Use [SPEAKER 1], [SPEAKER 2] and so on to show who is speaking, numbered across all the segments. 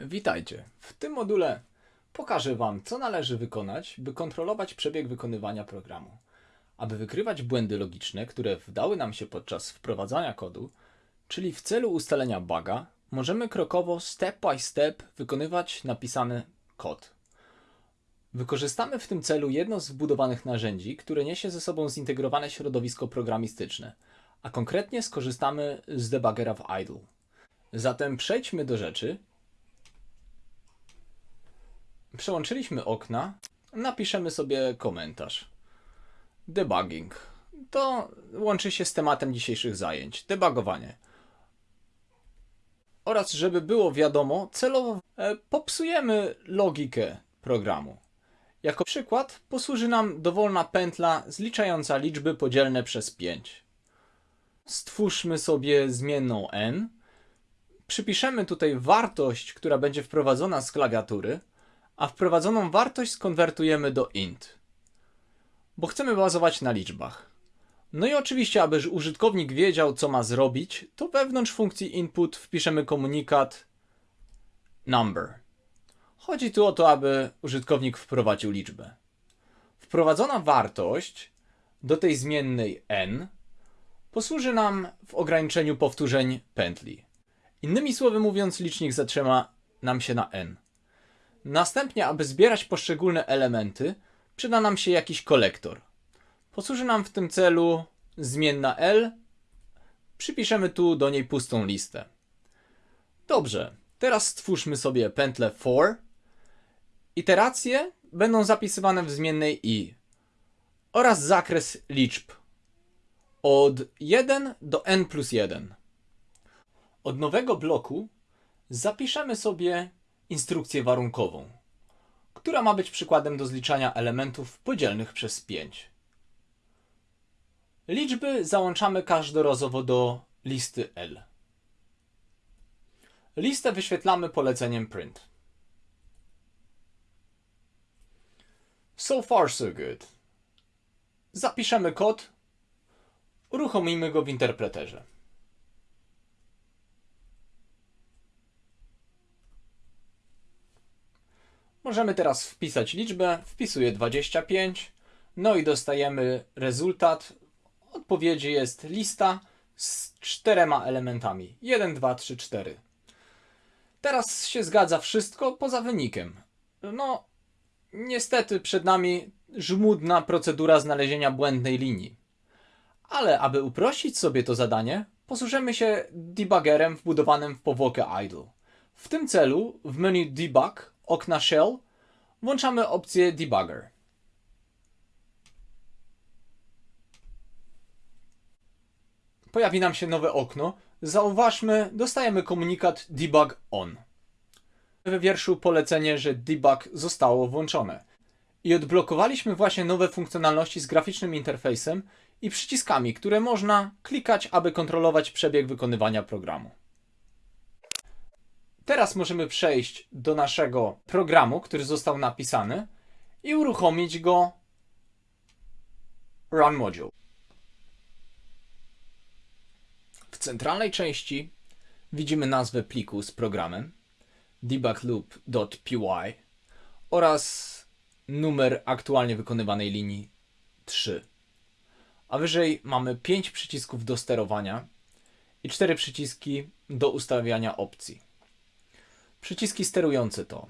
[SPEAKER 1] Witajcie. W tym module pokażę Wam, co należy wykonać, by kontrolować przebieg wykonywania programu. Aby wykrywać błędy logiczne, które wdały nam się podczas wprowadzania kodu, czyli w celu ustalenia buga, możemy krokowo, step by step, wykonywać napisany kod. Wykorzystamy w tym celu jedno z wbudowanych narzędzi, które niesie ze sobą zintegrowane środowisko programistyczne, a konkretnie skorzystamy z debuggera w idle. Zatem przejdźmy do rzeczy Przełączyliśmy okna, napiszemy sobie komentarz. Debugging. To łączy się z tematem dzisiejszych zajęć. Debugowanie. Oraz, żeby było wiadomo, celowo e, popsujemy logikę programu. Jako przykład posłuży nam dowolna pętla zliczająca liczby podzielne przez 5. Stwórzmy sobie zmienną n. Przypiszemy tutaj wartość, która będzie wprowadzona z klawiatury a wprowadzoną wartość skonwertujemy do int, bo chcemy bazować na liczbach. No i oczywiście, aby użytkownik wiedział, co ma zrobić, to wewnątrz funkcji input wpiszemy komunikat number. Chodzi tu o to, aby użytkownik wprowadził liczbę. Wprowadzona wartość do tej zmiennej n posłuży nam w ograniczeniu powtórzeń pętli. Innymi słowy mówiąc, licznik zatrzyma nam się na n. Następnie, aby zbierać poszczególne elementy, przyda nam się jakiś kolektor. Posłuży nam w tym celu zmienna L. Przypiszemy tu do niej pustą listę. Dobrze, teraz stwórzmy sobie pętlę for. Iteracje będą zapisywane w zmiennej i oraz zakres liczb od 1 do n plus 1. Od nowego bloku zapiszemy sobie instrukcję warunkową, która ma być przykładem do zliczania elementów podzielnych przez 5. Liczby załączamy każdorazowo do listy L. Listę wyświetlamy poleceniem print. So far so good. Zapiszemy kod, uruchomimy go w interpreterze. Możemy teraz wpisać liczbę, wpisuję 25, no i dostajemy rezultat. Odpowiedzi jest lista z czterema elementami. 1, 2, 3, 4. Teraz się zgadza wszystko poza wynikiem. No, niestety przed nami żmudna procedura znalezienia błędnej linii. Ale aby uprościć sobie to zadanie, posłużymy się debuggerem wbudowanym w powłokę idle. W tym celu w menu debug okna shell włączamy opcję debugger. Pojawi nam się nowe okno. Zauważmy, dostajemy komunikat debug on. We wierszu polecenie, że debug zostało włączone. I odblokowaliśmy właśnie nowe funkcjonalności z graficznym interfejsem i przyciskami, które można klikać, aby kontrolować przebieg wykonywania programu. Teraz możemy przejść do naszego programu, który został napisany i uruchomić go Run Module. W centralnej części widzimy nazwę pliku z programem debugloop.py oraz numer aktualnie wykonywanej linii 3. A wyżej mamy 5 przycisków do sterowania i 4 przyciski do ustawiania opcji. Przyciski sterujące to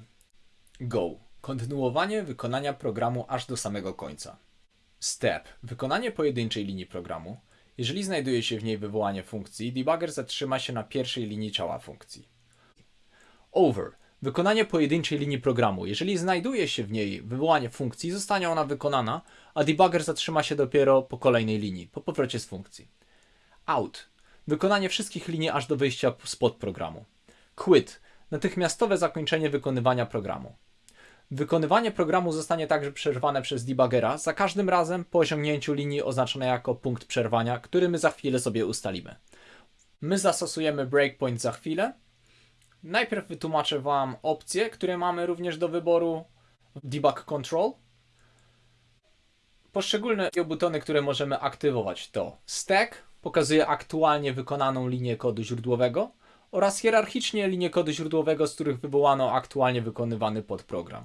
[SPEAKER 1] Go. Kontynuowanie wykonania programu aż do samego końca. Step. Wykonanie pojedynczej linii programu. Jeżeli znajduje się w niej wywołanie funkcji, debugger zatrzyma się na pierwszej linii ciała funkcji. Over. Wykonanie pojedynczej linii programu. Jeżeli znajduje się w niej wywołanie funkcji, zostanie ona wykonana, a debugger zatrzyma się dopiero po kolejnej linii, po powrocie z funkcji. Out. Wykonanie wszystkich linii aż do wyjścia spod programu. Quit natychmiastowe zakończenie wykonywania programu. Wykonywanie programu zostanie także przerwane przez debuggera za każdym razem po osiągnięciu linii oznaczonej jako punkt przerwania, który my za chwilę sobie ustalimy. My zastosujemy breakpoint za chwilę. Najpierw wytłumaczę Wam opcje, które mamy również do wyboru w Debug Control. Poszczególne butony, które możemy aktywować to Stack, pokazuje aktualnie wykonaną linię kodu źródłowego oraz hierarchicznie linie kodu źródłowego, z których wywołano aktualnie wykonywany podprogram.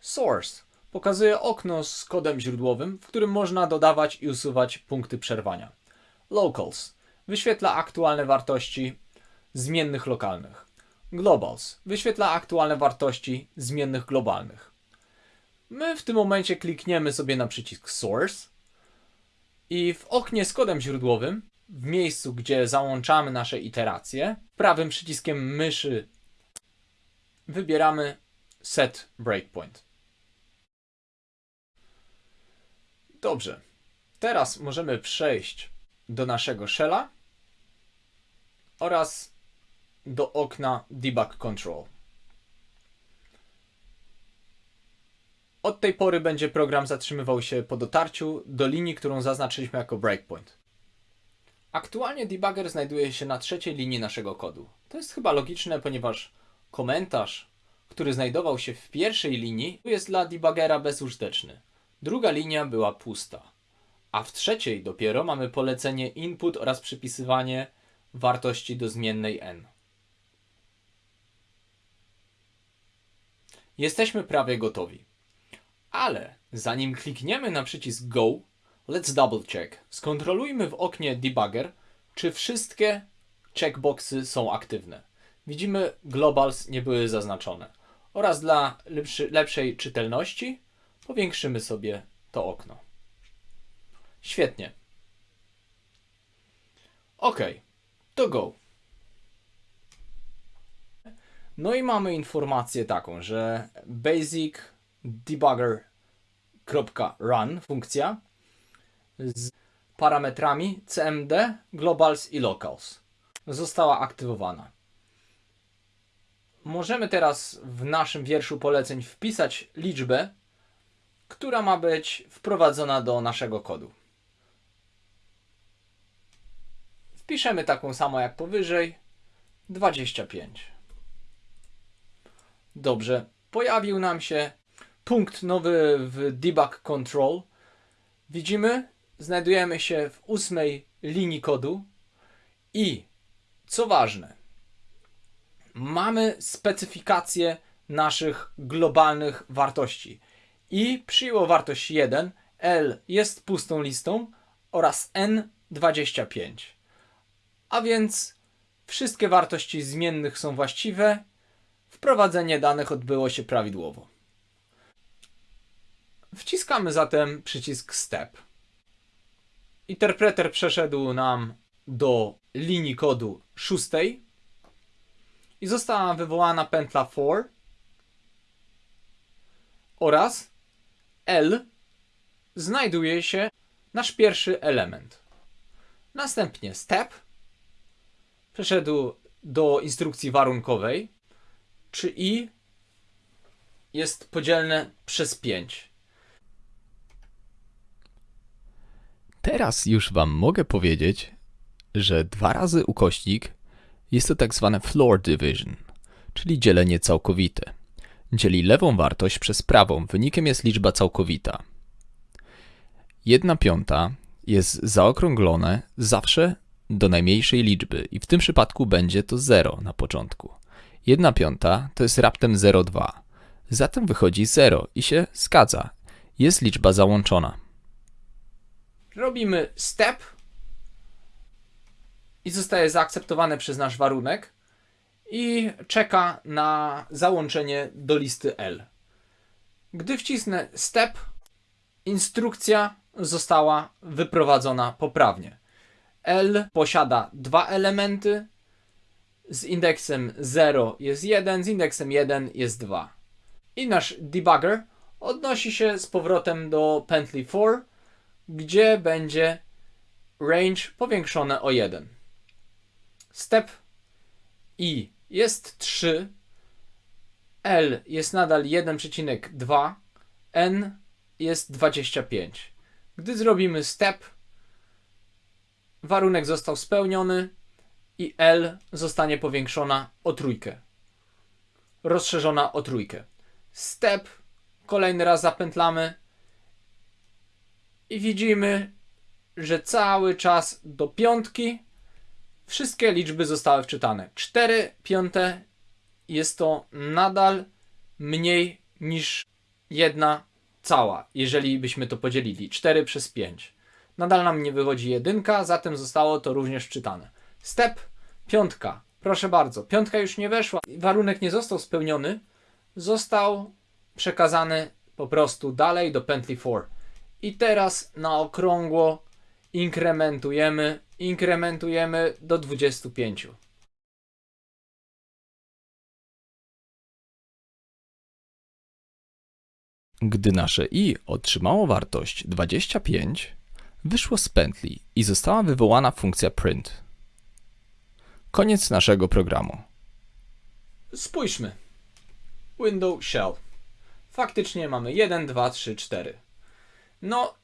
[SPEAKER 1] Source pokazuje okno z kodem źródłowym, w którym można dodawać i usuwać punkty przerwania. Locals wyświetla aktualne wartości zmiennych lokalnych. Globals wyświetla aktualne wartości zmiennych globalnych. My w tym momencie klikniemy sobie na przycisk Source i w oknie z kodem źródłowym, w miejscu gdzie załączamy nasze iteracje, prawym przyciskiem myszy wybieramy Set Breakpoint. Dobrze. Teraz możemy przejść do naszego shella oraz do okna Debug Control. Od tej pory będzie program zatrzymywał się po dotarciu do linii, którą zaznaczyliśmy jako breakpoint. Aktualnie debugger znajduje się na trzeciej linii naszego kodu. To jest chyba logiczne, ponieważ komentarz, który znajdował się w pierwszej linii, jest dla debuggera bezużyteczny. Druga linia była pusta. A w trzeciej dopiero mamy polecenie input oraz przypisywanie wartości do zmiennej n. Jesteśmy prawie gotowi. Ale zanim klikniemy na przycisk Go, let's double check. Skontrolujmy w oknie Debugger, czy wszystkie checkboxy są aktywne. Widzimy, globals nie były zaznaczone. Oraz dla lepszy, lepszej czytelności powiększymy sobie to okno. Świetnie. OK, to go. No i mamy informację taką, że basic debugger.run funkcja z parametrami cmd, globals i locals została aktywowana. Możemy teraz w naszym wierszu poleceń wpisać liczbę, która ma być wprowadzona do naszego kodu. Wpiszemy taką samą jak powyżej 25. Dobrze, pojawił nam się punkt nowy w debug control. Widzimy, znajdujemy się w ósmej linii kodu i co ważne, mamy specyfikację naszych globalnych wartości. I przyjęło wartość 1, L jest pustą listą oraz N 25. A więc wszystkie wartości zmiennych są właściwe, wprowadzenie danych odbyło się prawidłowo. Wciskamy zatem przycisk Step. Interpreter przeszedł nam do linii kodu szóstej i została wywołana pętla for oraz L znajduje się nasz pierwszy element. Następnie step przeszedł do instrukcji warunkowej, czy i jest podzielne przez 5.
[SPEAKER 2] Teraz już Wam mogę powiedzieć, że dwa razy ukośnik jest to tak zwane floor division, czyli dzielenie całkowite. Dzieli lewą wartość przez prawą, wynikiem jest liczba całkowita. Jedna piąta jest zaokrąglone zawsze do najmniejszej liczby i w tym przypadku będzie to 0 na początku. Jedna piąta to jest raptem 0,2. Zatem wychodzi 0 i się zgadza. Jest liczba załączona.
[SPEAKER 1] Robimy step i zostaje zaakceptowane przez nasz warunek i czeka na załączenie do listy L. Gdy wcisnę step, instrukcja została wyprowadzona poprawnie. L posiada dwa elementy. Z indeksem 0 jest 1, z indeksem 1 jest 2. I nasz debugger odnosi się z powrotem do pętli for, gdzie będzie range powiększone o 1. Step i jest 3, L jest nadal 1,2, N jest 25. Gdy zrobimy step, warunek został spełniony i L zostanie powiększona o trójkę. Rozszerzona o trójkę. Step, kolejny raz zapętlamy i widzimy, że cały czas do piątki Wszystkie liczby zostały wczytane. 4 piąte jest to nadal mniej niż jedna cała, jeżeli byśmy to podzielili. 4 przez 5. Nadal nam nie wychodzi jedynka, zatem zostało to również wczytane. Step piątka. Proszę bardzo, piątka już nie weszła. Warunek nie został spełniony. Został przekazany po prostu dalej do pętli for. I teraz na okrągło inkrementujemy, inkrementujemy do 25.
[SPEAKER 2] Gdy nasze i otrzymało wartość 25, wyszło z pętli i została wywołana funkcja print. Koniec naszego programu.
[SPEAKER 1] Spójrzmy. Window shell. Faktycznie mamy 1, 2, 3, 4. No,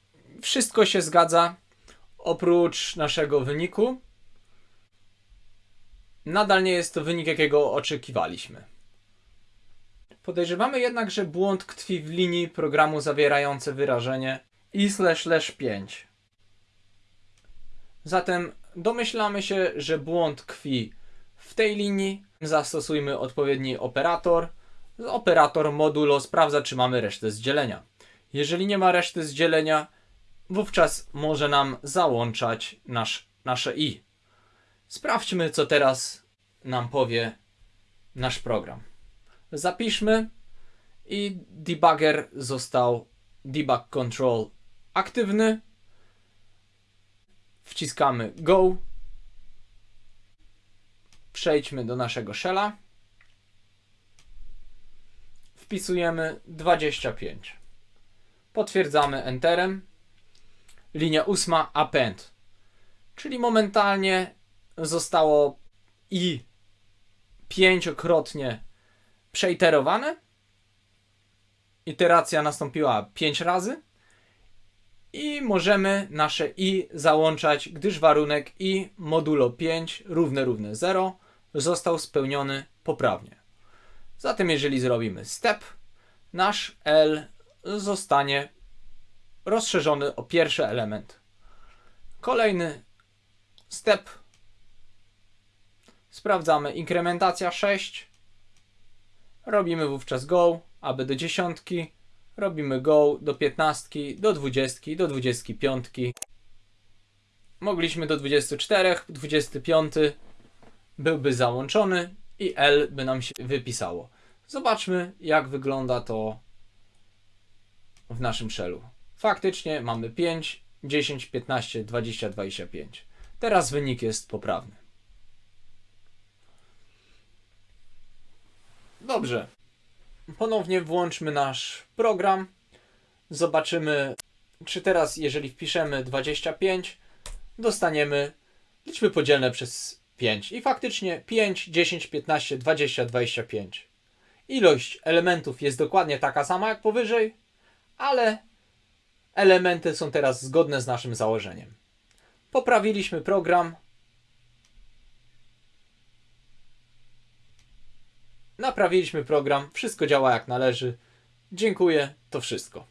[SPEAKER 1] wszystko się zgadza. Oprócz naszego wyniku. Nadal nie jest to wynik, jakiego oczekiwaliśmy. Podejrzewamy jednak, że błąd tkwi w linii programu zawierające wyrażenie i slash slash 5. Zatem domyślamy się, że błąd tkwi w tej linii. Zastosujmy odpowiedni operator. Operator modulo sprawdza, czy mamy resztę z dzielenia. Jeżeli nie ma reszty z dzielenia, wówczas może nam załączać nasz, nasze i. Sprawdźmy, co teraz nam powie nasz program. Zapiszmy i debugger został debug control aktywny. Wciskamy go. Przejdźmy do naszego shella. Wpisujemy 25. Potwierdzamy enterem. Linia ósma append. Czyli momentalnie zostało i pięciokrotnie przeiterowane. Iteracja nastąpiła 5 razy. I możemy nasze i załączać, gdyż warunek i modulo 5 równe równe 0 został spełniony poprawnie. Zatem jeżeli zrobimy step, nasz L zostanie rozszerzony o pierwszy element. Kolejny step. Sprawdzamy inkrementacja 6. Robimy wówczas go, aby do dziesiątki. Robimy go do 15, do 20, do 25. Mogliśmy do 24, 25 byłby załączony i L by nam się wypisało. Zobaczmy, jak wygląda to w naszym shellu. Faktycznie mamy 5, 10, 15, 20, 25. Teraz wynik jest poprawny. Dobrze. Ponownie włączmy nasz program. Zobaczymy, czy teraz, jeżeli wpiszemy 25, dostaniemy liczby podzielne przez 5. I faktycznie 5, 10, 15, 20, 25. Ilość elementów jest dokładnie taka sama jak powyżej, ale elementy są teraz zgodne z naszym założeniem. Poprawiliśmy program. Naprawiliśmy program, wszystko działa jak należy. Dziękuję, to wszystko.